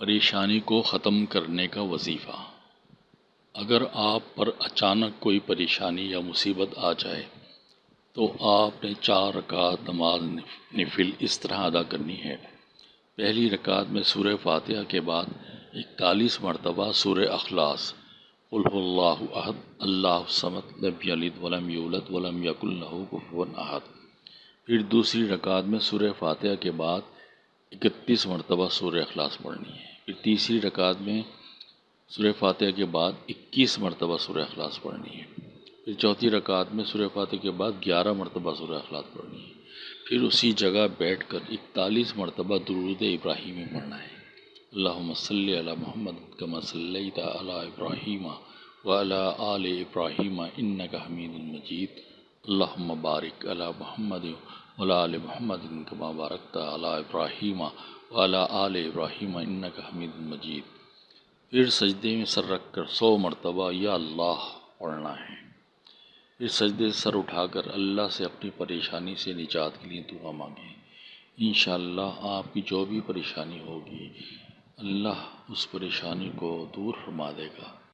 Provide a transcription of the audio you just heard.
پریشانی کو ختم کرنے کا وظیفہ۔ اگر آپ پر اچانک کوئی پریشانی یا مصیبت آ جائے، تو آپ نے چار رکعت نماز نفل اس طرح ادا کرنی ہے۔ پہلی رکعت میں سورہ فاتحہ کے بعد اکتالیس مرتبہ سورہ اخلاص۔ قل هو اللہ احد، اللہ الصمد لم یلد ولم یولد ولم یکن له کفوا احد۔ پھر دوسری رکعت میں سورہ فاتحہ کے بعد اکتیس مرتبہ سورہ اخلاص پڑھنی ہے۔ پھر تیسری رکعت میں سورہ فاتحہ کے بعد اکیس مرتبہ سورہ اخلاص پڑھنی ہے۔ پھر چوتھی رکعت میں سورہ فاتحہ کے بعد گیارہ مرتبہ سورہ اخلاص پڑھنی ہے۔ پھر اسی جگہ بیٹھ کر اکتالیس مرتبہ درود ابراہیمی پڑھنا ہے۔ اللہم صلی علی محمد کما صلیت علی ابراہیم وعلی آل ابراہیم انکا حمید مجید۔ اللہم بارک علی محمد وعلی آل محمد کما بارکت علی ابراہیم وعلی آل ابراہیم انکا حمید مجید۔ پھر سجدے میں سر رکھ کر سو مرتبہ یا اللہ پڑھنا ہے۔ پھر سجدے سر اٹھا کر اللہ سے اپنی پریشانی سے نجات کے لیے دعا مانگیں۔ انشاءاللہ آپ کی جو بھی پریشانی ہوگی، اللہ اس پریشانی کو دور فرما دے گا۔